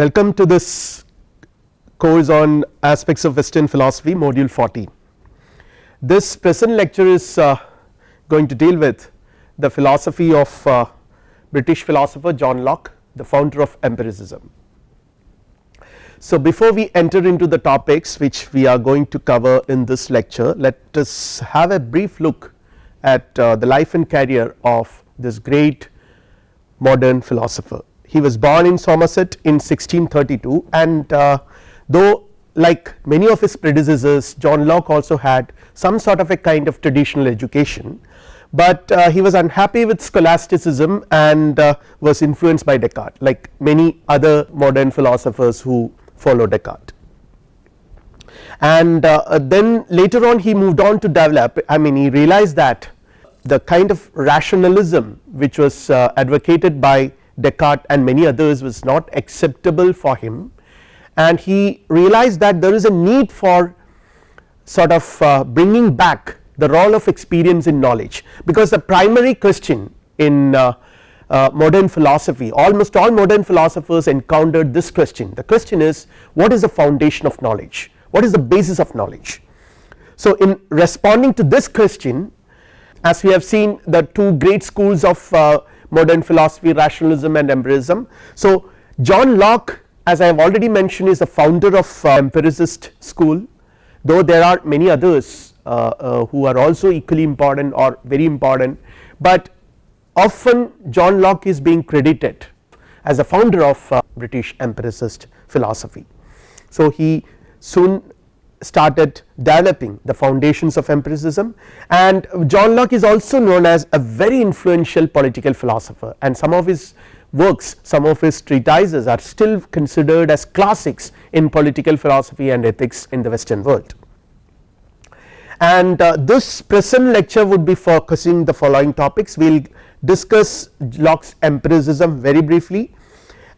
Welcome to this course on aspects of western philosophy module 14. This present lecture is uh, going to deal with the philosophy of uh, British philosopher John Locke the founder of empiricism. So before we enter into the topics which we are going to cover in this lecture let us have a brief look at uh, the life and career of this great modern philosopher he was born in Somerset in 1632 and uh, though like many of his predecessors John Locke also had some sort of a kind of traditional education, but uh, he was unhappy with scholasticism and uh, was influenced by Descartes like many other modern philosophers who follow Descartes. And uh, then later on he moved on to develop I mean he realized that the kind of rationalism which was uh, advocated by Descartes and many others was not acceptable for him. And he realized that there is a need for sort of uh, bringing back the role of experience in knowledge. Because the primary question in uh, uh, modern philosophy almost all modern philosophers encountered this question. The question is what is the foundation of knowledge? What is the basis of knowledge. So in responding to this question as we have seen the two great schools of uh, modern philosophy rationalism and empiricism. So John Locke as I have already mentioned is the founder of uh, empiricist school though there are many others uh, uh, who are also equally important or very important, but often John Locke is being credited as a founder of uh, British empiricist philosophy. So he soon started developing the foundations of empiricism. And John Locke is also known as a very influential political philosopher. And some of his works some of his treatises are still considered as classics in political philosophy and ethics in the western world. And uh, this present lecture would be focusing the following topics. We will discuss Locke's empiricism very briefly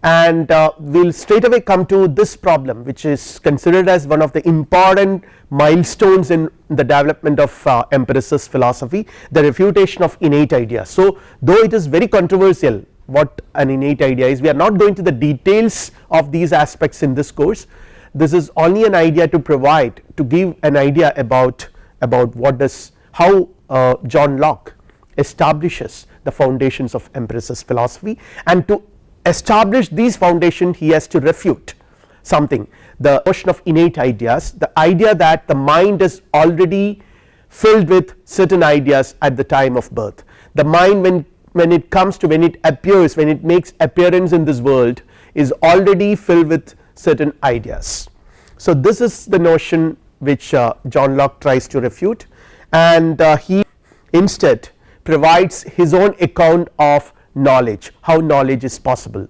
and uh, we will straight away come to this problem which is considered as one of the important milestones in the development of uh, empiricist philosophy the refutation of innate ideas. So though it is very controversial what an innate idea is we are not going to the details of these aspects in this course this is only an idea to provide to give an idea about about what does how uh, John Locke establishes the foundations of empiricist philosophy and to establish these foundation he has to refute something. The notion of innate ideas the idea that the mind is already filled with certain ideas at the time of birth. The mind when when it comes to when it appears when it makes appearance in this world is already filled with certain ideas. So this is the notion which uh, John Locke tries to refute. And uh, he instead provides his own account of knowledge how knowledge is possible.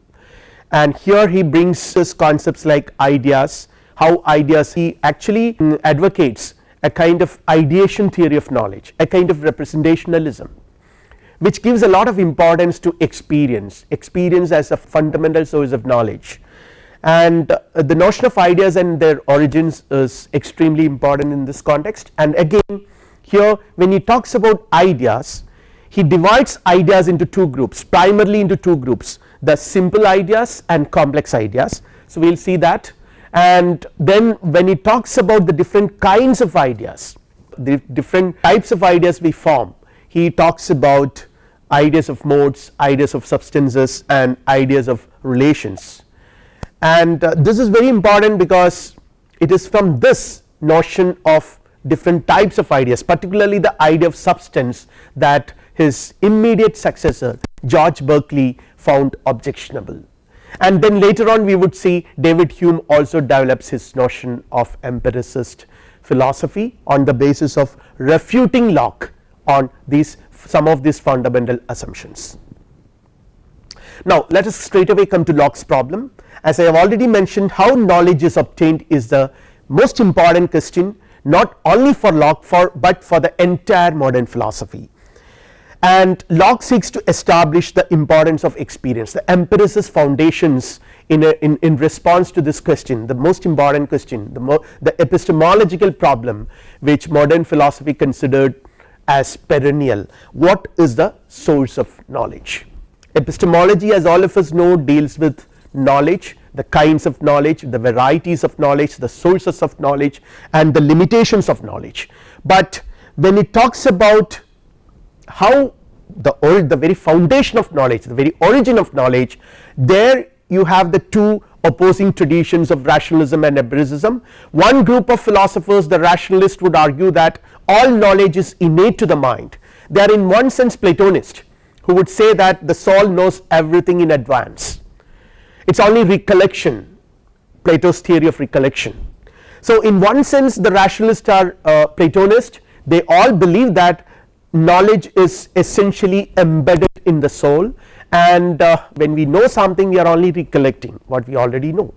And here he brings his concepts like ideas how ideas he actually advocates a kind of ideation theory of knowledge a kind of representationalism which gives a lot of importance to experience experience as a fundamental source of knowledge. And uh, the notion of ideas and their origins is extremely important in this context. And again here when he talks about ideas he divides ideas into two groups primarily into two groups the simple ideas and complex ideas. So we will see that and then when he talks about the different kinds of ideas the different types of ideas we form he talks about ideas of modes ideas of substances and ideas of relations and uh, this is very important because it is from this notion of different types of ideas particularly the idea of substance that his immediate successor George Berkeley found objectionable. And then later on we would see David Hume also develops his notion of empiricist philosophy on the basis of refuting Locke on these some of these fundamental assumptions. Now let us straight away come to Locke's problem. As I have already mentioned how knowledge is obtained is the most important question not only for Locke for but for the entire modern philosophy and Locke seeks to establish the importance of experience the empiricist foundations in, a, in, in response to this question the most important question the, the epistemological problem which modern philosophy considered as perennial what is the source of knowledge epistemology as all of us know deals with knowledge the kinds of knowledge, the varieties of knowledge, the sources of knowledge and the limitations of knowledge. But when it talks about how the the very foundation of knowledge, the very origin of knowledge there you have the two opposing traditions of rationalism and empiricism. One group of philosophers the rationalist would argue that all knowledge is innate to the mind they are in one sense Platonist who would say that the soul knows everything in advance it is only recollection Plato's theory of recollection. So in one sense the rationalists are uh, Platonist they all believe that knowledge is essentially embedded in the soul and uh, when we know something we are only recollecting what we already know.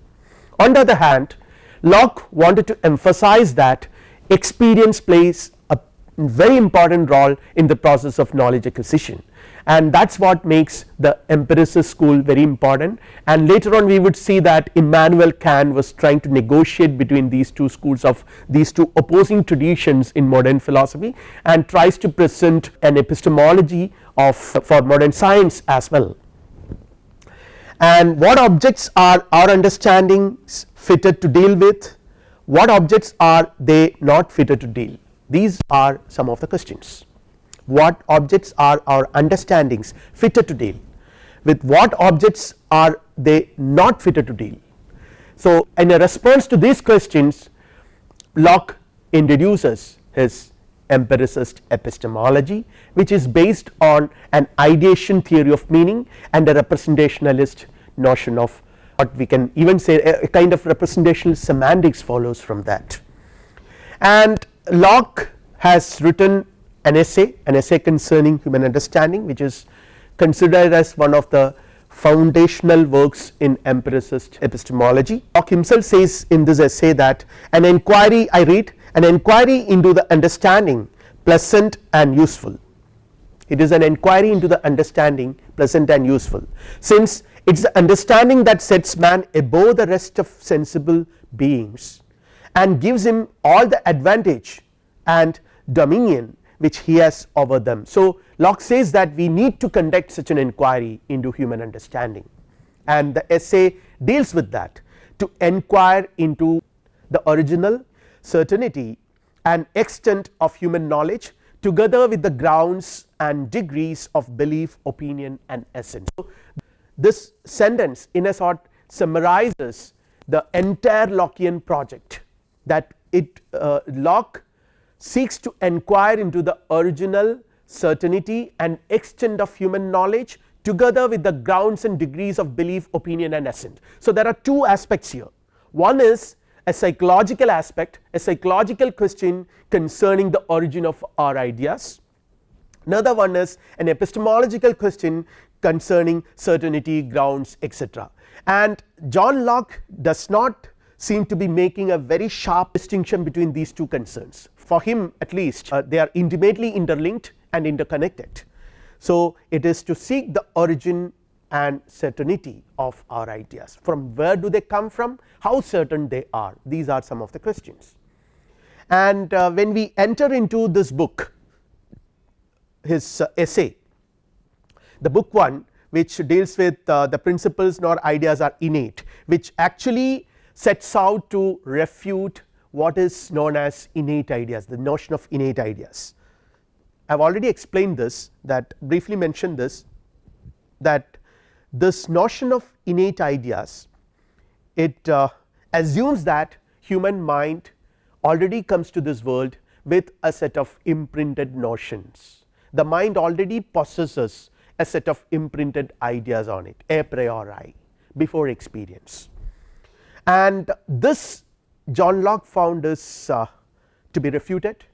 On the other hand Locke wanted to emphasize that experience plays a very important role in the process of knowledge acquisition and that is what makes the empiricist school very important. And later on we would see that Immanuel Kant was trying to negotiate between these two schools of these two opposing traditions in modern philosophy and tries to present an epistemology of for modern science as well. And what objects are our understandings fitted to deal with? What objects are they not fitted to deal? These are some of the questions what objects are our understandings fitted to deal with what objects are they not fitted to deal. So in a response to these questions Locke introduces his empiricist epistemology which is based on an ideation theory of meaning and a representationalist notion of what we can even say a, kind of representational semantics follows from that. And Locke has written an essay an essay concerning human understanding which is considered as one of the foundational works in empiricist epistemology. Locke himself says in this essay that an inquiry I read an inquiry into the understanding pleasant and useful it is an inquiry into the understanding pleasant and useful since it is the understanding that sets man above the rest of sensible beings and gives him all the advantage and dominion which he has over them. So Locke says that we need to conduct such an inquiry into human understanding and the essay deals with that to enquire into the original certainty and extent of human knowledge together with the grounds and degrees of belief opinion and assent. So this sentence in a sort summarizes the entire Lockean project that it uh, Locke seeks to enquire into the original certainty and extent of human knowledge together with the grounds and degrees of belief opinion and assent. So there are two aspects here one is a psychological aspect a psychological question concerning the origin of our ideas another one is an epistemological question concerning certainty grounds etc. and John Locke does not seem to be making a very sharp distinction between these two concerns for him at least uh, they are intimately interlinked and interconnected. So it is to seek the origin and certainty of our ideas from where do they come from how certain they are these are some of the questions. And uh, when we enter into this book his uh, essay the book 1 which deals with uh, the principles nor ideas are innate which actually sets out to refute what is known as innate ideas the notion of innate ideas. I have already explained this that briefly mentioned this that this notion of innate ideas it uh, assumes that human mind already comes to this world with a set of imprinted notions the mind already possesses a set of imprinted ideas on it a priori before experience and this John Locke found this uh, to be refuted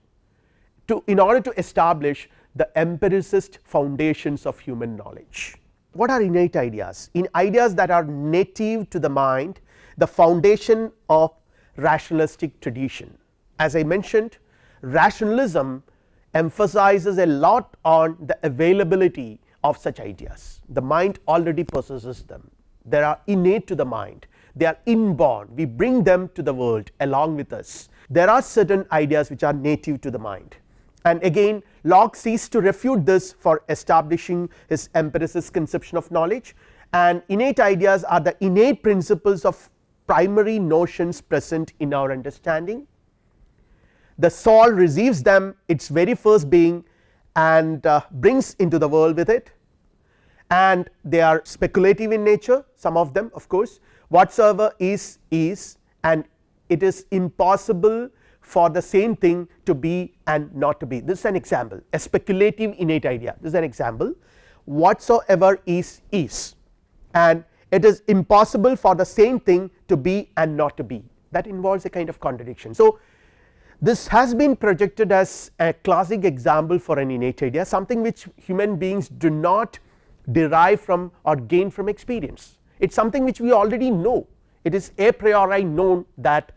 to in order to establish the empiricist foundations of human knowledge. What are innate ideas? In ideas that are native to the mind the foundation of rationalistic tradition. As I mentioned rationalism emphasizes a lot on the availability of such ideas the mind already possesses them they are innate to the mind they are inborn. We bring them to the world along with us. There are certain ideas which are native to the mind. And again Locke seeks to refute this for establishing his empiricist conception of knowledge. And innate ideas are the innate principles of primary notions present in our understanding. The soul receives them its very first being and uh, brings into the world with it. And they are speculative in nature some of them of course whatsoever is is and it is impossible for the same thing to be and not to be. This is an example a speculative innate idea. This is an example. Whatsoever is is. And it is impossible for the same thing to be and not to be. That involves a kind of contradiction. So, this has been projected as a classic example for an innate idea something which human beings do not derive from or gain from experience it is something which we already know. It is a priori known that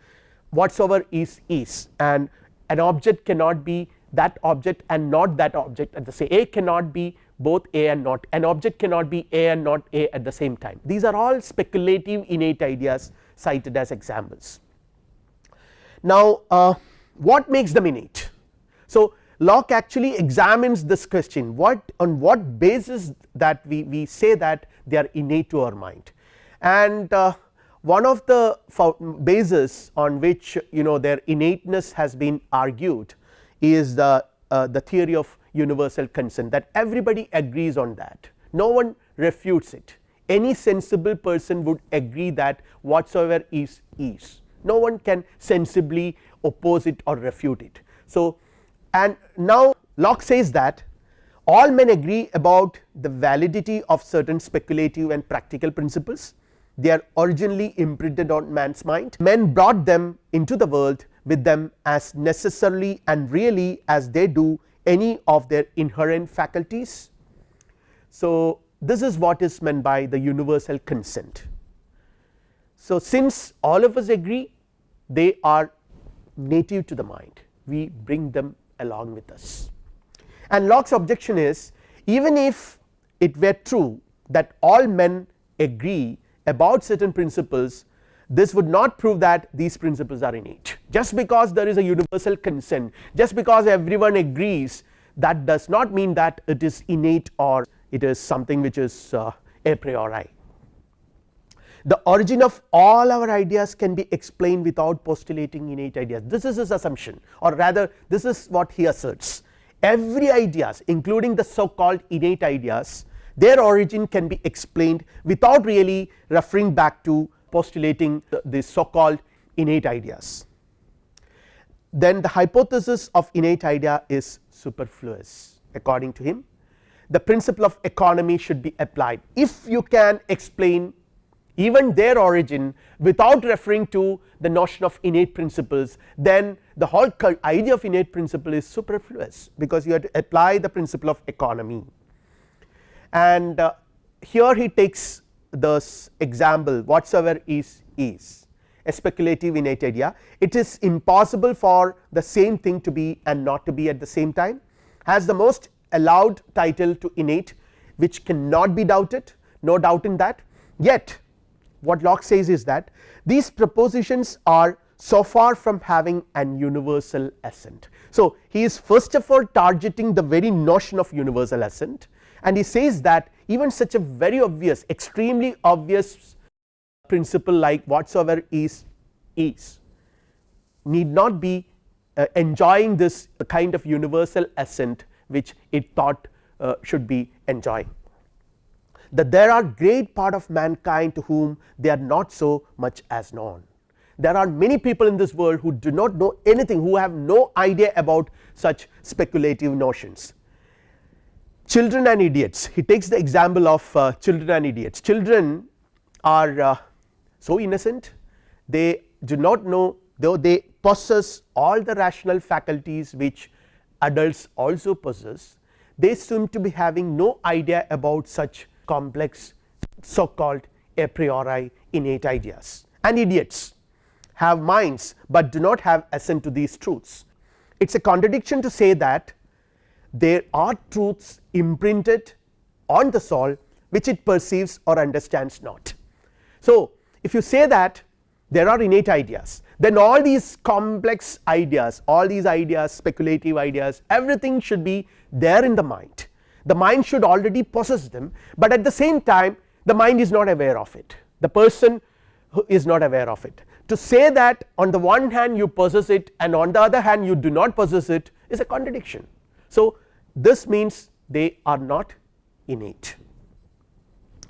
whatsoever is is. And an object cannot be that object and not that object at the same a cannot be both a and not. An object cannot be a and not a at the same time. These are all speculative innate ideas cited as examples. Now uh, what makes them innate? So Locke actually examines this question. What on what basis that we, we say that they are innate to our mind. And uh, one of the bases on which you know their innateness has been argued is the uh, the theory of universal consent that everybody agrees on that. No one refutes it. Any sensible person would agree that whatsoever is is. No one can sensibly oppose it or refute it. So, and now Locke says that all men agree about the validity of certain speculative and practical principles they are originally imprinted on man's mind men brought them into the world with them as necessarily and really as they do any of their inherent faculties. So, this is what is meant by the universal consent. So, since all of us agree they are native to the mind we bring them along with us and Locke's objection is even if it were true that all men agree about certain principles this would not prove that these principles are innate just because there is a universal consent just because everyone agrees that does not mean that it is innate or it is something which is uh, a priori. The origin of all our ideas can be explained without postulating innate ideas. This is his assumption or rather this is what he asserts. Every ideas including the so called innate ideas their origin can be explained without really referring back to postulating the, the so called innate ideas. Then the hypothesis of innate idea is superfluous according to him. The principle of economy should be applied. If you can explain even their origin without referring to the notion of innate principles then the whole idea of innate principle is superfluous because you have to apply the principle of economy. And uh, here he takes this example whatsoever is is. A speculative innate idea. It is impossible for the same thing to be and not to be at the same time. Has the most allowed title to innate which cannot be doubted no doubt in that. Yet what Locke says is that these propositions are so far from having an universal assent. So, he is first of all targeting the very notion of universal assent and he says that even such a very obvious extremely obvious principle like whatsoever is is need not be uh, enjoying this kind of universal assent which it thought uh, should be enjoying that there are great part of mankind to whom they are not so much as known. There are many people in this world who do not know anything who have no idea about such speculative notions. Children and idiots. He takes the example of uh, children and idiots. Children are uh, so innocent. They do not know though they possess all the rational faculties which adults also possess they seem to be having no idea about such complex so called a priori innate ideas. And idiots have minds but do not have assent to these truths. It is a contradiction to say that there are truths imprinted on the soul which it perceives or understands not. So, if you say that there are innate ideas then all these complex ideas all these ideas speculative ideas everything should be there in the mind the mind should already possess them but at the same time the mind is not aware of it. The person who is not aware of it. To say that on the one hand you possess it and on the other hand you do not possess it is a contradiction. So, this means they are not innate.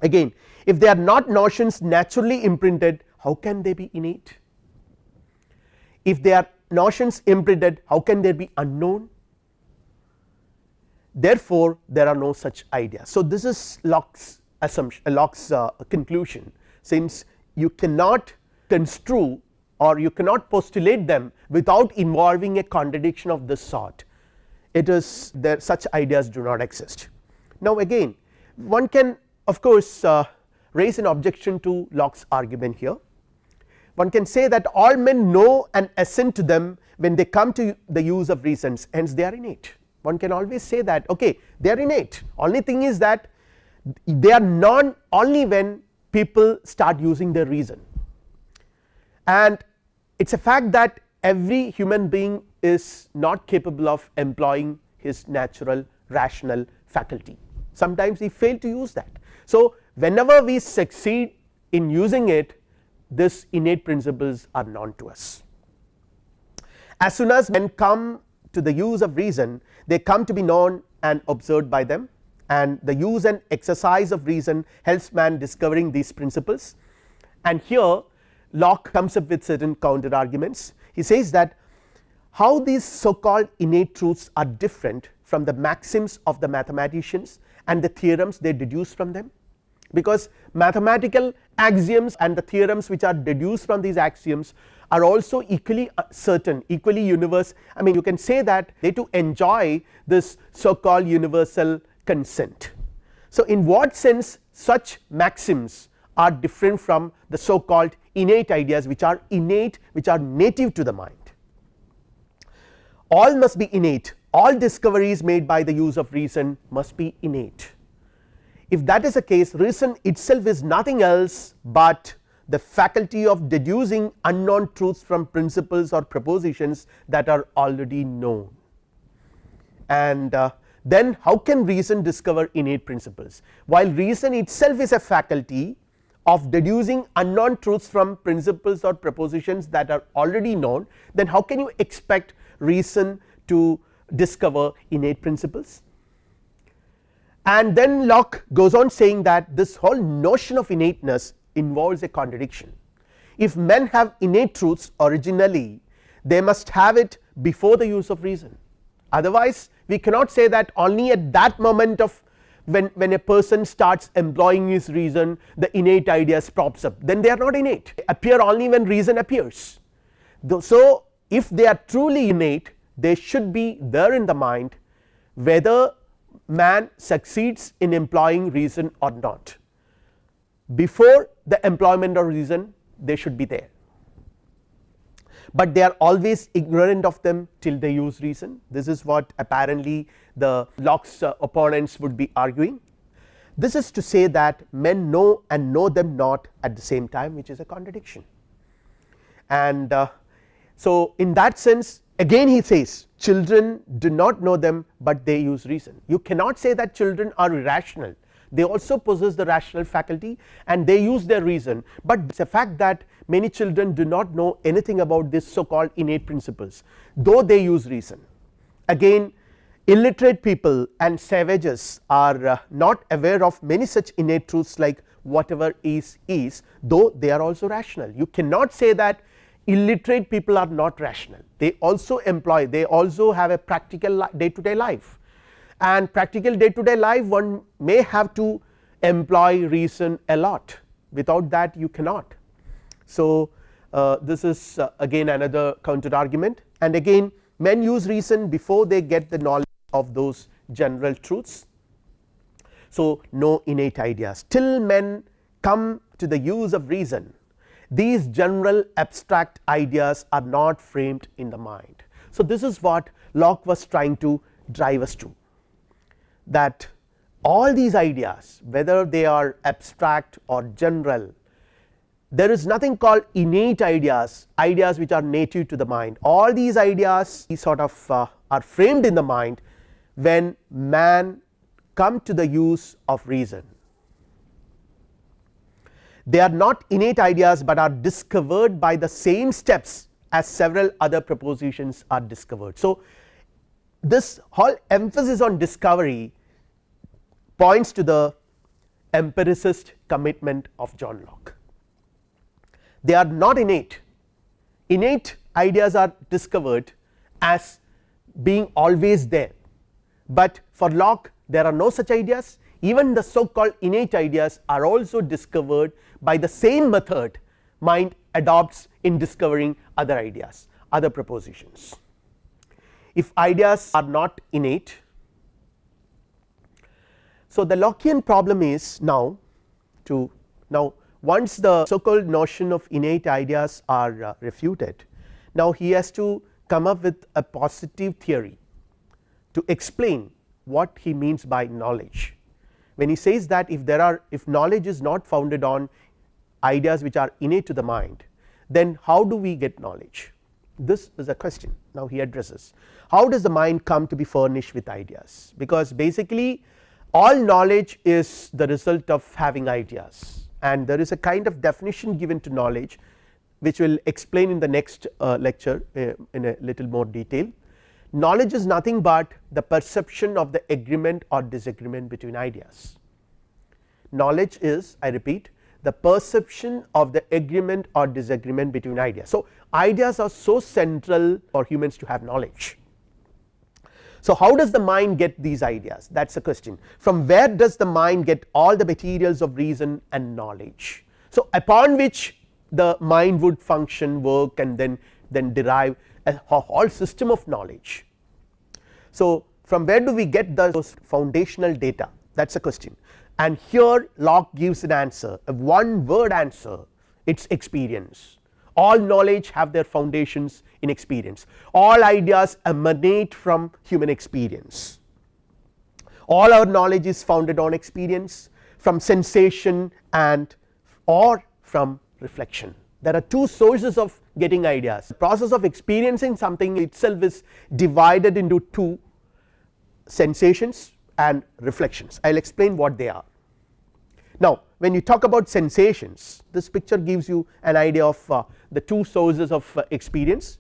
Again if they are not notions naturally imprinted how can they be innate? If they are notions imprinted how can they be unknown therefore, there are no such ideas. So, this is Locke's assumption Locke's uh, conclusion since you cannot construe or you cannot postulate them without involving a contradiction of this sort it is there such ideas do not exist. Now again one can of course uh, raise an objection to Locke's argument here one can say that all men know and assent to them when they come to the use of reasons hence they are innate one can always say that okay they are innate only thing is that they are non only when people start using their reason and it is a fact that every human being is not capable of employing his natural rational faculty sometimes we fail to use that. So, whenever we succeed in using it this innate principles are known to us. As soon as men come to the use of reason they come to be known and observed by them. And the use and exercise of reason helps man discovering these principles. And here Locke comes up with certain counter arguments. He says that how these so called innate truths are different from the maxims of the mathematicians and the theorems they deduce from them. Because mathematical axioms and the theorems which are deduced from these axioms are also equally uh, certain equally universe I mean you can say that they to enjoy this so called universal consent. So, in what sense such maxims are different from the so called innate ideas which are innate which are native to the mind. All must be innate all discoveries made by the use of reason must be innate. If that is the case reason itself is nothing else but the faculty of deducing unknown truths from principles or propositions that are already known. And uh, then how can reason discover innate principles? While reason itself is a faculty of deducing unknown truths from principles or propositions that are already known then how can you expect reason to discover innate principles? And then Locke goes on saying that this whole notion of innateness involves a contradiction. If men have innate truths originally they must have it before the use of reason. Otherwise we cannot say that only at that moment of when, when a person starts employing his reason the innate ideas props up. Then they are not innate. They appear only when reason appears. So, if they are truly innate they should be there in the mind whether man succeeds in employing reason or not before the employment of reason they should be there. But they are always ignorant of them till they use reason. This is what apparently the Locke's uh, opponents would be arguing. This is to say that men know and know them not at the same time which is a contradiction. And uh, so in that sense again he says children do not know them but they use reason. You cannot say that children are irrational they also possess the rational faculty and they use their reason. But it is a fact that many children do not know anything about this so called innate principles though they use reason. Again illiterate people and savages are uh, not aware of many such innate truths like whatever is is though they are also rational. You cannot say that illiterate people are not rational. They also employ they also have a practical day to day life and practical day to day life one may have to employ reason a lot without that you cannot. So, uh, this is uh, again another counter argument and again men use reason before they get the knowledge of those general truths. So, no innate ideas till men come to the use of reason these general abstract ideas are not framed in the mind. So, this is what Locke was trying to drive us to that all these ideas whether they are abstract or general there is nothing called innate ideas ideas which are native to the mind all these ideas sort of uh, are framed in the mind when man come to the use of reason they are not innate ideas, but are discovered by the same steps as several other propositions are discovered. So, this whole emphasis on discovery points to the empiricist commitment of John Locke. They are not innate, innate ideas are discovered as being always there, but for Locke there are no such ideas even the so called innate ideas are also discovered by the same method mind adopts in discovering other ideas other propositions. If ideas are not innate so, the Lockean problem is now to now once the so called notion of innate ideas are uh, refuted now he has to come up with a positive theory to explain what he means by knowledge. When he says that if there are if knowledge is not founded on ideas which are innate to the mind then how do we get knowledge? This is a question. Now he addresses. How does the mind come to be furnished with ideas? Because basically all knowledge is the result of having ideas and there is a kind of definition given to knowledge which will explain in the next uh, lecture uh, in a little more detail. Knowledge is nothing but the perception of the agreement or disagreement between ideas. Knowledge is I repeat the perception of the agreement or disagreement between ideas. So, ideas are so central for humans to have knowledge so, how does the mind get these ideas? That is the question. From where does the mind get all the materials of reason and knowledge. So, upon which the mind would function work and then then derive a whole system of knowledge. So, from where do we get those foundational data? That is a question. And here Locke gives an answer a one word answer. It is experience. All knowledge have their foundations in experience all ideas emanate from human experience. All our knowledge is founded on experience from sensation and or from reflection. There are two sources of getting ideas. The process of experiencing something itself is divided into two sensations and reflections. I will explain what they are. Now, when you talk about sensations this picture gives you an idea of uh, the two sources of uh, experience.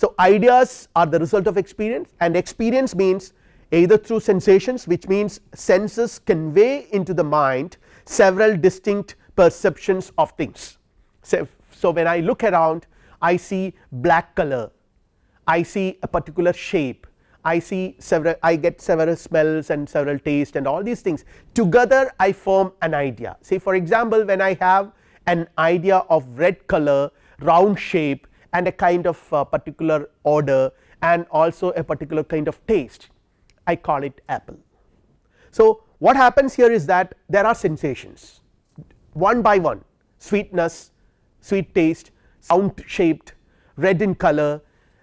So, ideas are the result of experience and experience means either through sensations which means senses convey into the mind several distinct perceptions of things. So, so when I look around I see black color, I see a particular shape, I see several I get several smells and several taste and all these things. Together I form an idea. Say for example when I have an idea of red color round shape and a kind of uh, particular order and also a particular kind of taste I call it apple. So, what happens here is that there are sensations one by one sweetness, sweet taste, sound shaped, red in color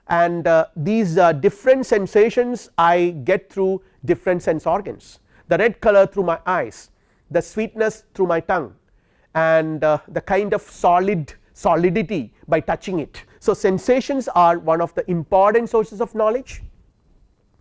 and uh, these uh, different sensations I get through different sense organs the red color through my eyes, the sweetness through my tongue and uh, the kind of solid solidity by touching it. So, sensations are one of the important sources of knowledge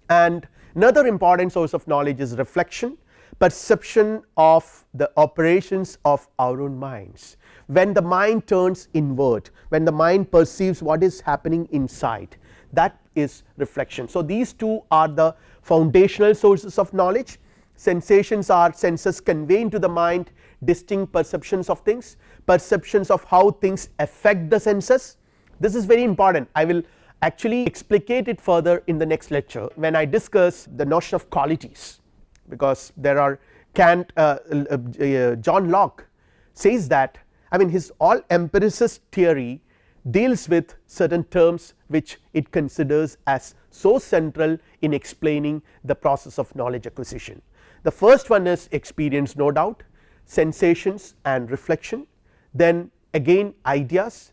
and another important source of knowledge is reflection perception of the operations of our own minds. When the mind turns inward when the mind perceives what is happening inside that is reflection. So, these two are the foundational sources of knowledge sensations are senses convey to the mind distinct perceptions of things perceptions of how things affect the senses this is very important I will actually explicate it further in the next lecture when I discuss the notion of qualities because there are Kant uh, uh, uh, John Locke says that I mean his all empiricist theory deals with certain terms which it considers as so central in explaining the process of knowledge acquisition. The first one is experience no doubt sensations and reflection then again ideas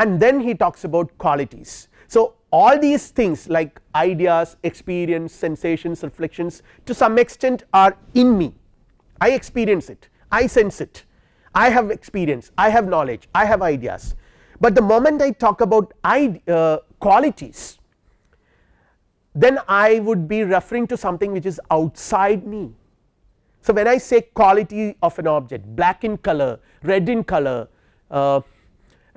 and then he talks about qualities. So, all these things like ideas, experience, sensations, reflections to some extent are in me, I experience it, I sense it, I have experience, I have knowledge, I have ideas, but the moment I talk about uh, qualities then I would be referring to something which is outside me. So, when I say quality of an object black in color, red in color, uh,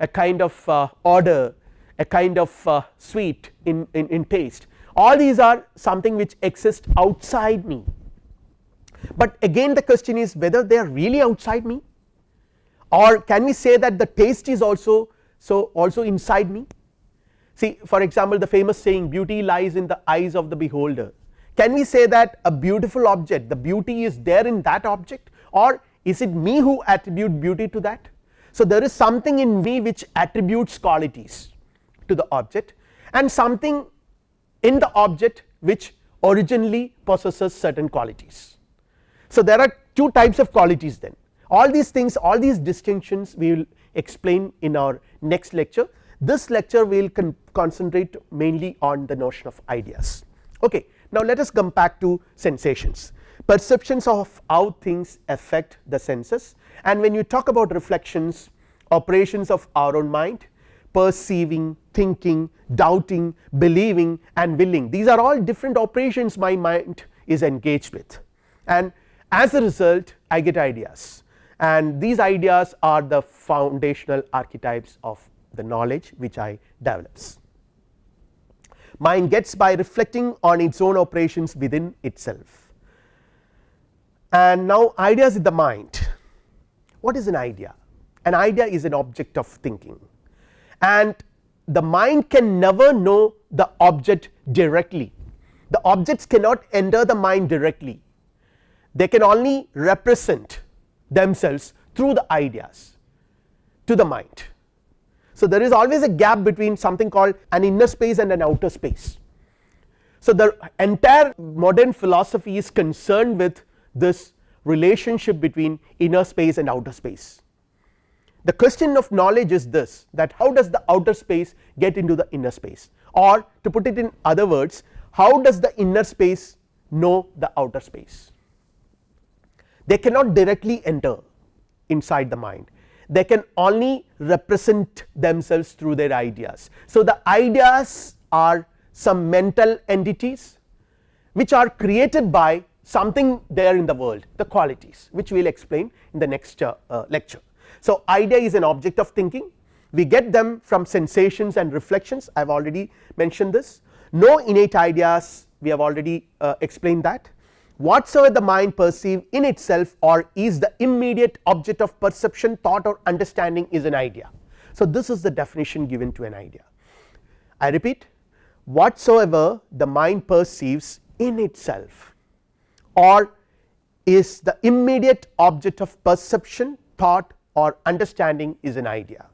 a kind of uh, order, a kind of uh, sweet in, in, in taste. All these are something which exist outside me, but again the question is whether they are really outside me? Or can we say that the taste is also so also inside me. See for example, the famous saying beauty lies in the eyes of the beholder. Can we say that a beautiful object the beauty is there in that object? Or is it me who attribute beauty to that. So, there is something in me which attributes qualities to the object and something in the object which originally possesses certain qualities. So, there are two types of qualities then all these things all these distinctions we will explain in our next lecture this lecture we will con concentrate mainly on the notion of ideas. Okay. Now, let us come back to sensations perceptions of how things affect the senses and when you talk about reflections operations of our own mind perceiving, thinking, doubting, believing and willing these are all different operations my mind is engaged with. And as a result I get ideas. And these ideas are the foundational archetypes of the knowledge which I develops. Mind gets by reflecting on its own operations within itself. And now ideas in the mind what is an idea? An idea is an object of thinking and the mind can never know the object directly the objects cannot enter the mind directly they can only represent themselves through the ideas to the mind. So, there is always a gap between something called an inner space and an outer space. So, the entire modern philosophy is concerned with this relationship between inner space and outer space the question of knowledge is this that how does the outer space get into the inner space or to put it in other words how does the inner space know the outer space. They cannot directly enter inside the mind they can only represent themselves through their ideas. So, the ideas are some mental entities which are created by something there in the world the qualities which we will explain in the next uh, uh, lecture. So, idea is an object of thinking. We get them from sensations and reflections. I have already mentioned this. No innate ideas we have already uh, explained that. Whatsoever the mind perceive in itself or is the immediate object of perception thought or understanding is an idea. So, this is the definition given to an idea. I repeat whatsoever the mind perceives in itself or is the immediate object of perception thought or understanding is an idea.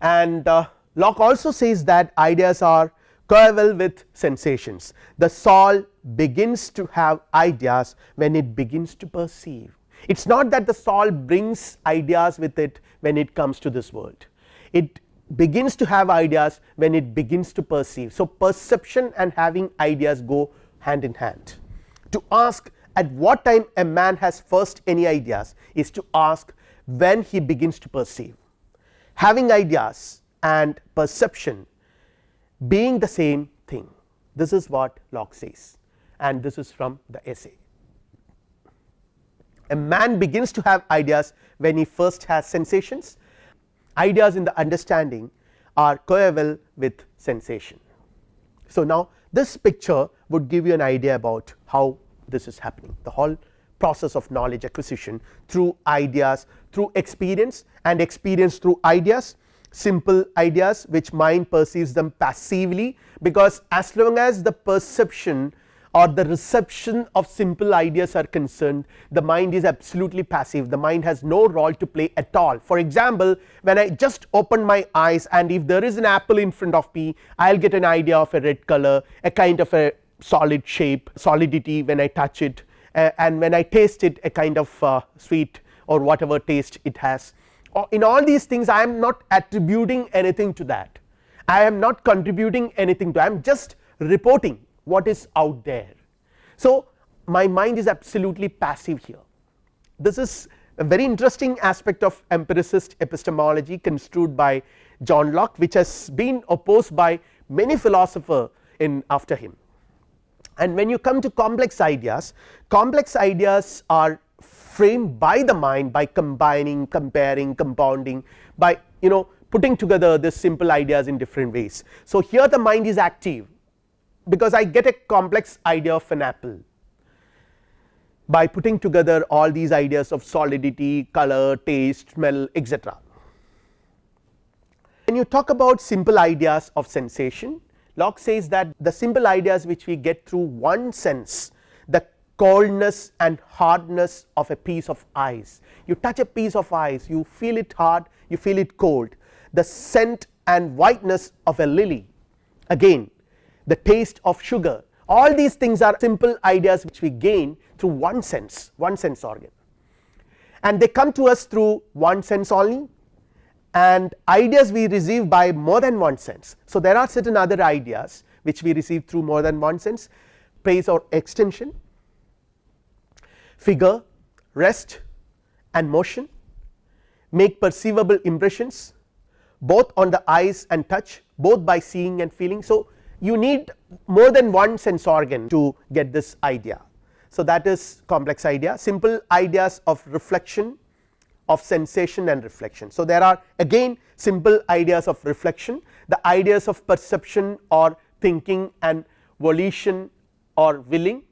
And uh, Locke also says that ideas are coeval with sensations the soul begins to have ideas when it begins to perceive it is not that the soul brings ideas with it when it comes to this world it begins to have ideas when it begins to perceive. So, perception and having ideas go hand in hand to ask at what time a man has first any ideas is to ask when he begins to perceive having ideas and perception being the same thing this is what Locke says and this is from the essay. A man begins to have ideas when he first has sensations ideas in the understanding are coeval with sensation. So, now this picture would give you an idea about how this is happening the whole process of knowledge acquisition through ideas through experience and experience through ideas simple ideas which mind perceives them passively because as long as the perception or the reception of simple ideas are concerned the mind is absolutely passive the mind has no role to play at all. For example, when I just open my eyes and if there is an apple in front of me I will get an idea of a red color a kind of a solid shape solidity when I touch it uh, and when I taste it a kind of uh, sweet or whatever taste it has. In all these things I am not attributing anything to that. I am not contributing anything to I am just reporting what is out there. So, my mind is absolutely passive here. This is a very interesting aspect of empiricist epistemology construed by John Locke which has been opposed by many philosopher in after him and when you come to complex ideas complex ideas are framed by the mind by combining comparing compounding by you know putting together this simple ideas in different ways. So, here the mind is active because I get a complex idea of an apple by putting together all these ideas of solidity, color, taste, smell etc. When you talk about simple ideas of sensation Locke says that the simple ideas which we get through one sense the coldness and hardness of a piece of ice. You touch a piece of ice you feel it hard you feel it cold. The scent and whiteness of a lily. Again the taste of sugar. All these things are simple ideas which we gain through one sense one sense organ. And they come to us through one sense only and ideas we receive by more than one sense. So, there are certain other ideas which we receive through more than one sense pace or extension, figure, rest and motion, make perceivable impressions both on the eyes and touch both by seeing and feeling. So, you need more than one sense organ to get this idea. So, that is complex idea simple ideas of reflection of sensation and reflection. So, there are again simple ideas of reflection the ideas of perception or thinking and volition or willing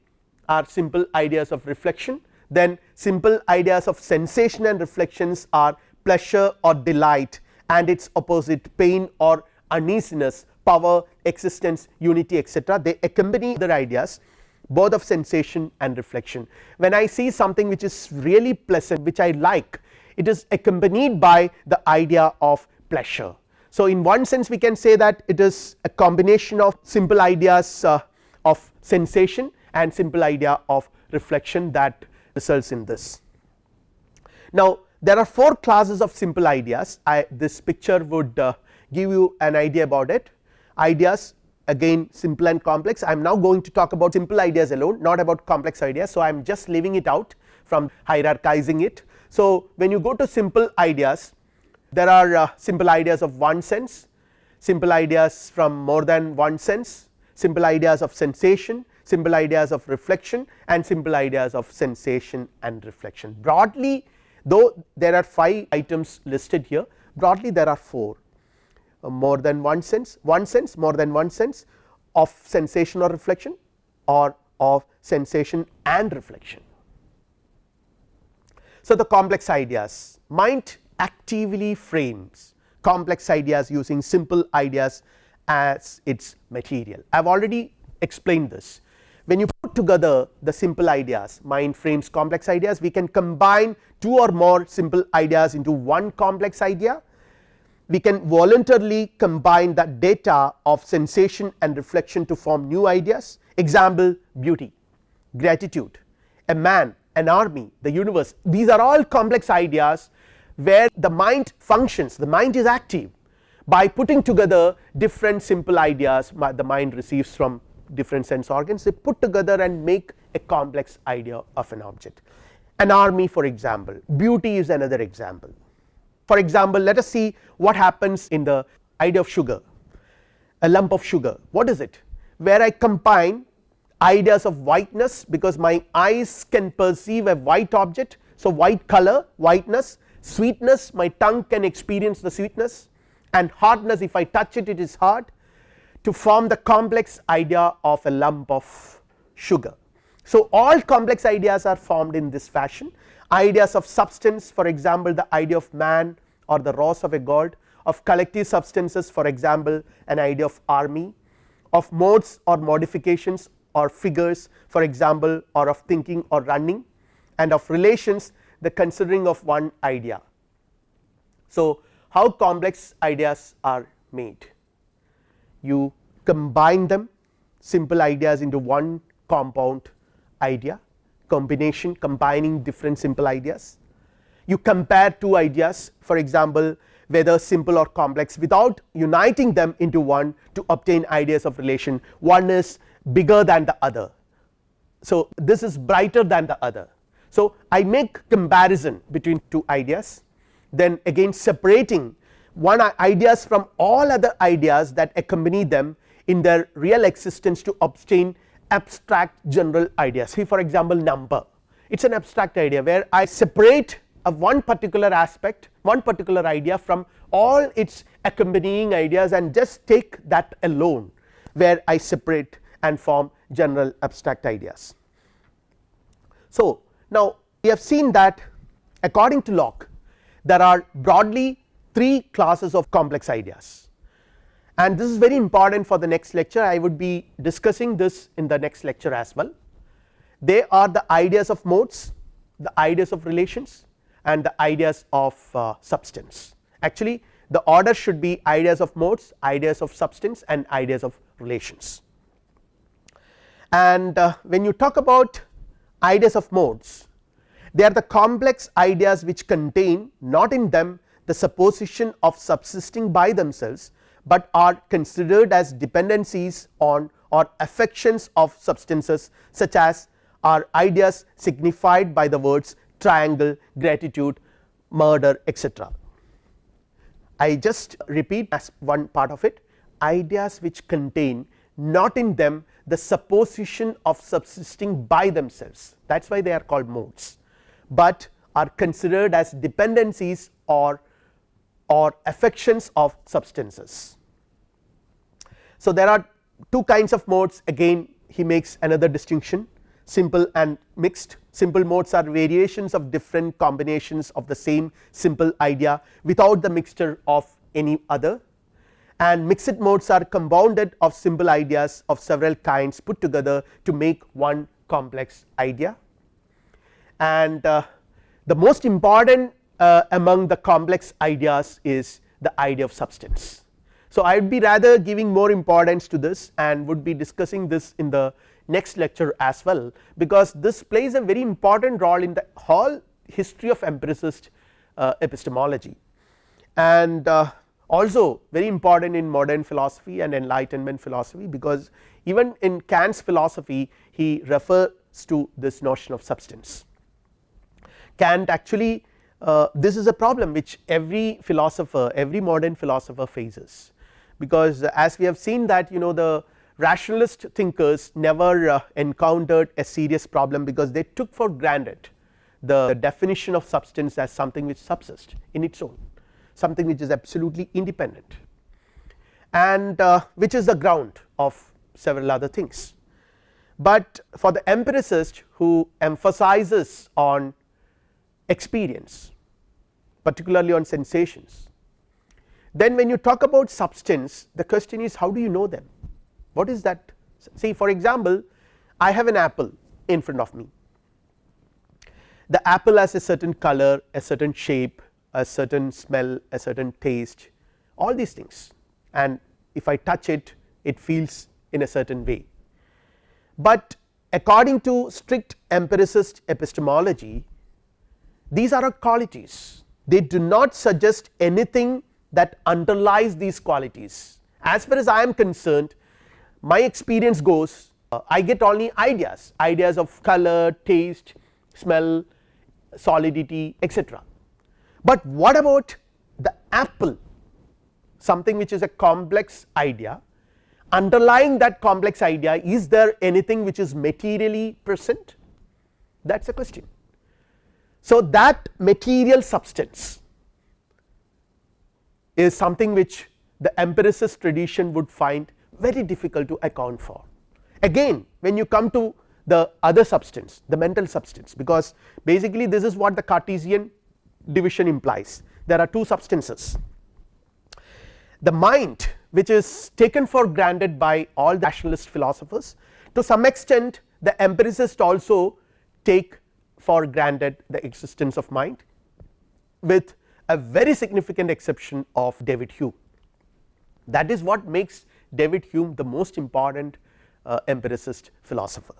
are simple ideas of reflection then simple ideas of sensation and reflections are pleasure or delight and its opposite pain or uneasiness power existence unity etc. they accompany other ideas both of sensation and reflection. When I see something which is really pleasant which I like it is accompanied by the idea of pleasure. So, in one sense we can say that it is a combination of simple ideas uh, of sensation and simple idea of reflection that results in this. Now, there are 4 classes of simple ideas I this picture would uh, give you an idea about it ideas again simple and complex I am now going to talk about simple ideas alone not about complex ideas. So, I am just leaving it out from hierarchizing it so, when you go to simple ideas there are uh, simple ideas of one sense, simple ideas from more than one sense, simple ideas of sensation, simple ideas of reflection and simple ideas of sensation and reflection. Broadly though there are 5 items listed here broadly there are 4 uh, more than one sense, one sense more than one sense of sensation or reflection or of sensation and reflection. So, the complex ideas. Mind actively frames complex ideas using simple ideas as its material. I have already explained this. When you put together the simple ideas mind frames complex ideas we can combine two or more simple ideas into one complex idea. We can voluntarily combine the data of sensation and reflection to form new ideas. Example beauty, gratitude, a man an army, the universe. These are all complex ideas where the mind functions the mind is active. By putting together different simple ideas the mind receives from different sense organs they put together and make a complex idea of an object. An army for example, beauty is another example. For example, let us see what happens in the idea of sugar, a lump of sugar. What is it? Where I combine ideas of whiteness because my eyes can perceive a white object. So, white color whiteness sweetness my tongue can experience the sweetness and hardness if I touch it it is hard to form the complex idea of a lump of sugar. So, all complex ideas are formed in this fashion ideas of substance for example, the idea of man or the rose of a god of collective substances for example, an idea of army of modes or modifications or figures for example, or of thinking or running and of relations the considering of one idea. So, how complex ideas are made. You combine them simple ideas into one compound idea combination combining different simple ideas. You compare two ideas for example whether simple or complex without uniting them into one to obtain ideas of relation. One is bigger than the other. So, this is brighter than the other. So, I make comparison between two ideas then again separating one ideas from all other ideas that accompany them in their real existence to obtain abstract general ideas see for example number it is an abstract idea where I separate of one particular aspect one particular idea from all its accompanying ideas and just take that alone where I separate and form general abstract ideas. So, now we have seen that according to Locke there are broadly 3 classes of complex ideas and this is very important for the next lecture I would be discussing this in the next lecture as well. They are the ideas of modes, the ideas of relations and the ideas of uh, substance actually the order should be ideas of modes, ideas of substance and ideas of relations. And uh, when you talk about ideas of modes they are the complex ideas which contain not in them the supposition of subsisting by themselves, but are considered as dependencies on or affections of substances such as are ideas signified by the words triangle, gratitude, murder etc. I just repeat as one part of it ideas which contain not in them the supposition of subsisting by themselves. That is why they are called modes, but are considered as dependencies or or affections of substances. So, there are two kinds of modes. Again he makes another distinction simple and mixed. Simple modes are variations of different combinations of the same simple idea without the mixture of any other and mixed modes are compounded of simple ideas of several kinds put together to make one complex idea and uh, the most important uh, among the complex ideas is the idea of substance. So, I would be rather giving more importance to this and would be discussing this in the next lecture as well because this plays a very important role in the whole history of empiricist uh, epistemology and uh, also very important in modern philosophy and enlightenment philosophy because even in Kant's philosophy he refers to this notion of substance. Kant actually uh, this is a problem which every philosopher every modern philosopher faces because as we have seen that you know the rationalist thinkers never uh, encountered a serious problem because they took for granted the definition of substance as something which subsists in its own something which is absolutely independent and uh, which is the ground of several other things. But for the empiricist who emphasizes on experience particularly on sensations then when you talk about substance the question is how do you know them? What is that? See for example I have an apple in front of me. The apple has a certain color a certain shape a certain smell a certain taste all these things. And if I touch it it feels in a certain way. But according to strict empiricist epistemology these are qualities. They do not suggest anything that underlies these qualities. As far as I am concerned my experience goes uh, I get only ideas ideas of color taste smell solidity etc but what about the apple something which is a complex idea underlying that complex idea is there anything which is materially present that is a question. So, that material substance is something which the empiricist tradition would find very difficult to account for. Again when you come to the other substance the mental substance because basically this is what the Cartesian division implies. There are two substances. The mind which is taken for granted by all rationalist philosophers to some extent the empiricists also take for granted the existence of mind with a very significant exception of David Hume. That is what makes David Hume the most important uh, empiricist philosopher.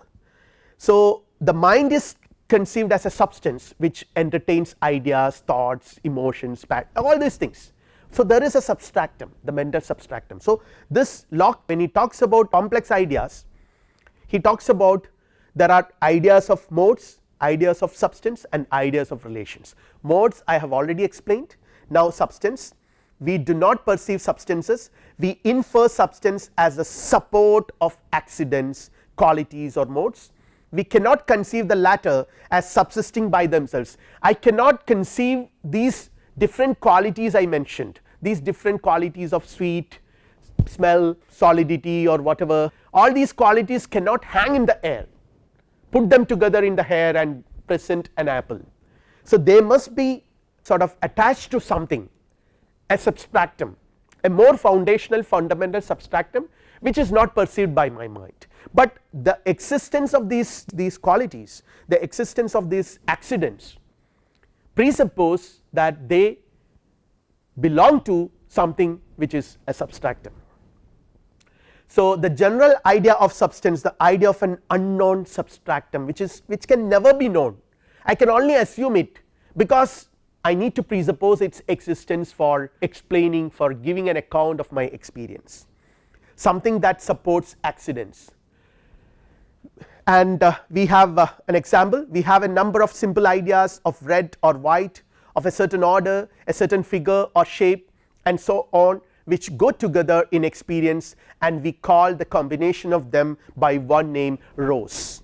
So, the mind is conceived as a substance which entertains ideas, thoughts, emotions, all these things. So, there is a substratum the mental substratum. So, this Locke when he talks about complex ideas he talks about there are ideas of modes, ideas of substance and ideas of relations. Modes I have already explained now substance we do not perceive substances we infer substance as a support of accidents qualities or modes we cannot conceive the latter as subsisting by themselves. I cannot conceive these different qualities I mentioned these different qualities of sweet, smell, solidity or whatever all these qualities cannot hang in the air put them together in the air and present an apple. So, they must be sort of attached to something a substratum a more foundational fundamental substratum which is not perceived by my mind, but the existence of these these qualities the existence of these accidents presuppose that they belong to something which is a substratum. So, the general idea of substance the idea of an unknown substratum which is which can never be known I can only assume it because I need to presuppose its existence for explaining for giving an account of my experience something that supports accidents and uh, we have uh, an example. We have a number of simple ideas of red or white of a certain order a certain figure or shape and so on which go together in experience and we call the combination of them by one name rose.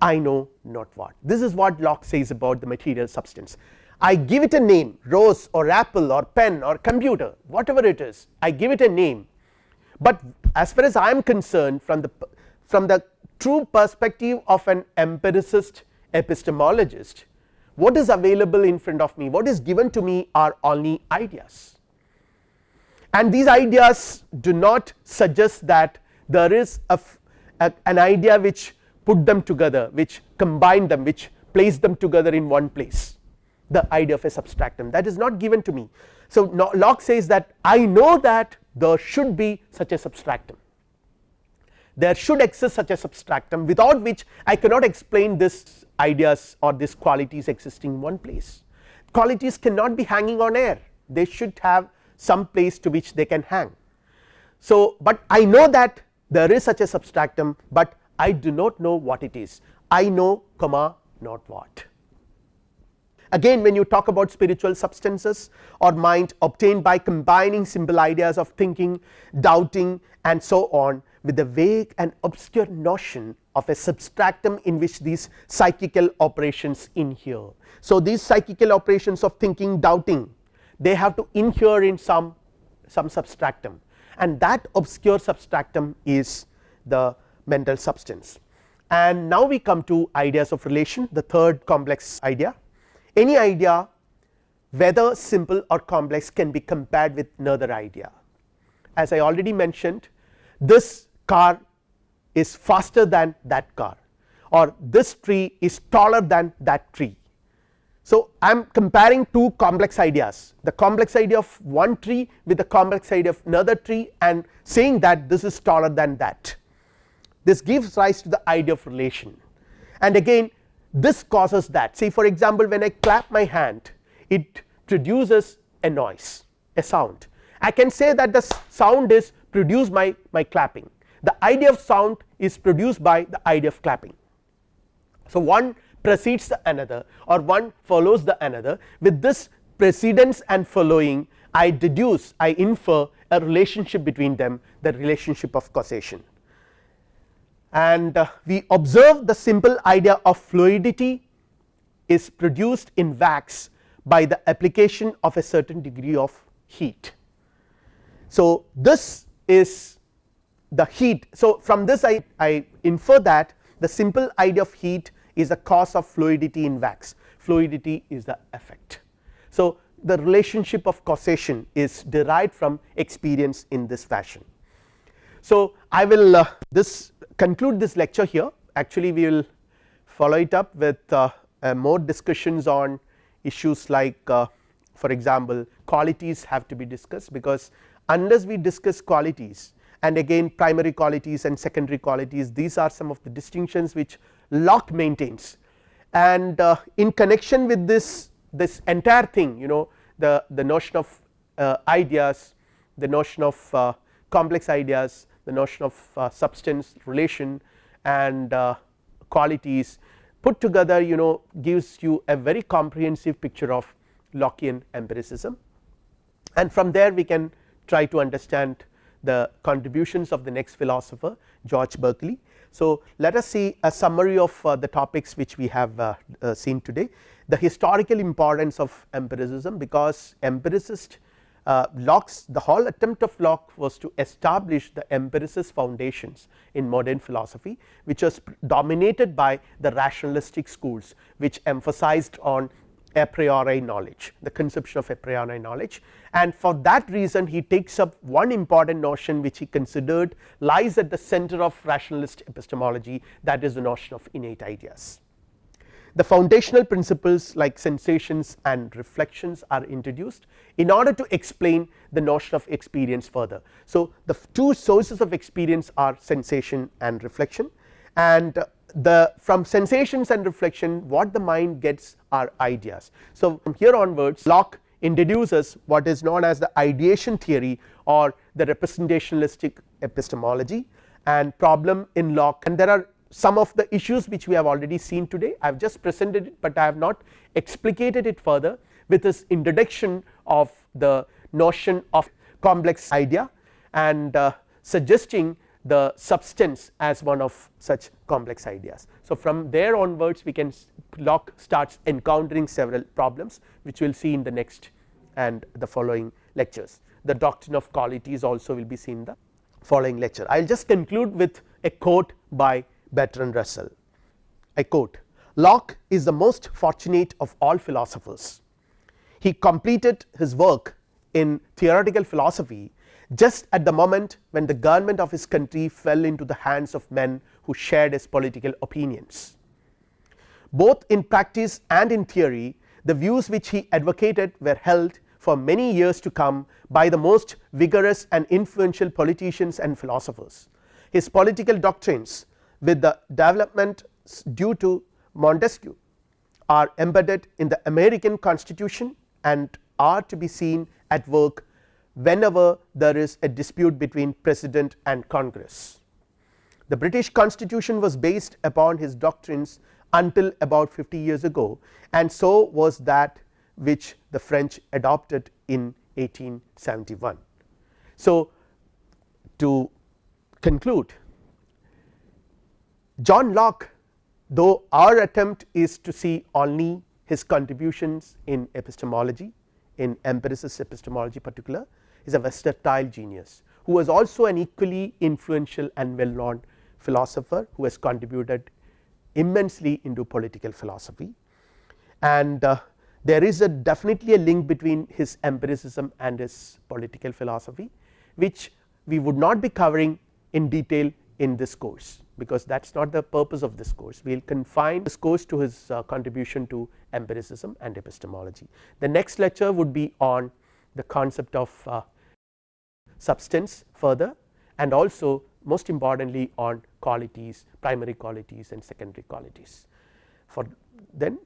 I know not what. This is what Locke says about the material substance. I give it a name rose or apple or pen or computer whatever it is. I give it a name. But as far as I am concerned from the from the true perspective of an empiricist epistemologist what is available in front of me what is given to me are only ideas. And these ideas do not suggest that there is a, a, an idea which put them together which combine them which place them together in one place. The idea of a substratum that is not given to me. So, Locke says that I know that there should be such a substratum there should exist such a substratum without which I cannot explain this ideas or these qualities existing in one place qualities cannot be hanging on air they should have some place to which they can hang. So, but I know that there is such a substratum, but I do not know what it is I know comma not what. Again when you talk about spiritual substances or mind obtained by combining simple ideas of thinking, doubting and so on with the vague and obscure notion of a substratum in which these psychical operations inhere. So, these psychical operations of thinking doubting they have to inhere in some some substratum and that obscure substratum is the mental substance. And now we come to ideas of relation the third complex idea any idea whether simple or complex can be compared with another idea. As I already mentioned this car is faster than that car or this tree is taller than that tree. So, I am comparing two complex ideas the complex idea of one tree with the complex idea of another tree and saying that this is taller than that. This gives rise to the idea of relation and again this causes that say for example when I clap my hand it produces a noise a sound I can say that the sound is produced by my clapping the idea of sound is produced by the idea of clapping. So, one precedes the another or one follows the another with this precedence and following I deduce I infer a relationship between them the relationship of causation and uh, we observe the simple idea of fluidity is produced in wax by the application of a certain degree of heat. So, this is the heat. So, from this I, I infer that the simple idea of heat is the cause of fluidity in wax fluidity is the effect. So, the relationship of causation is derived from experience in this fashion. So, I will uh, this conclude this lecture here actually we will follow it up with uh, uh, more discussions on issues like uh, for example qualities have to be discussed because unless we discuss qualities and again primary qualities and secondary qualities these are some of the distinctions which Locke maintains. And uh, in connection with this this entire thing you know the the notion of uh, ideas the notion of uh, complex ideas the notion of uh, substance relation and uh, qualities put together you know gives you a very comprehensive picture of Lockean empiricism. And from there we can try to understand the contributions of the next philosopher George Berkeley. So, let us see a summary of uh, the topics which we have uh, uh, seen today. The historical importance of empiricism because empiricist uh, Locke's the whole attempt of Locke was to establish the empiricist foundations in modern philosophy which was dominated by the rationalistic schools which emphasized on a priori knowledge the conception of a priori knowledge and for that reason he takes up one important notion which he considered lies at the center of rationalist epistemology that is the notion of innate ideas. The foundational principles like sensations and reflections are introduced in order to explain the notion of experience further. So, the two sources of experience are sensation and reflection and the from sensations and reflection what the mind gets are ideas. So, from here onwards Locke introduces what is known as the ideation theory or the representationalistic epistemology and problem in Locke and there are some of the issues which we have already seen today I have just presented it, but I have not explicated it further with this introduction of the notion of complex idea and uh, suggesting the substance as one of such complex ideas. So, from there onwards we can Locke starts encountering several problems which we will see in the next and the following lectures. The doctrine of qualities also will be seen in the following lecture. I will just conclude with a quote by Bertrand Russell. I quote Locke is the most fortunate of all philosophers. He completed his work in theoretical philosophy just at the moment when the government of his country fell into the hands of men who shared his political opinions. Both in practice and in theory the views which he advocated were held for many years to come by the most vigorous and influential politicians and philosophers. His political doctrines with the development due to Montesquieu are embedded in the American constitution and are to be seen at work whenever there is a dispute between president and congress. The British constitution was based upon his doctrines until about 50 years ago and so was that which the French adopted in 1871. So, to conclude John Locke though our attempt is to see only his contributions in epistemology in empiricist epistemology particular is a versatile genius who was also an equally influential and well known philosopher who has contributed immensely into political philosophy and uh, there is a definitely a link between his empiricism and his political philosophy which we would not be covering in detail in this course because that is not the purpose of this course we will confine this course to his uh, contribution to empiricism and epistemology. The next lecture would be on the concept of uh, substance further and also most importantly on qualities primary qualities and secondary qualities. For then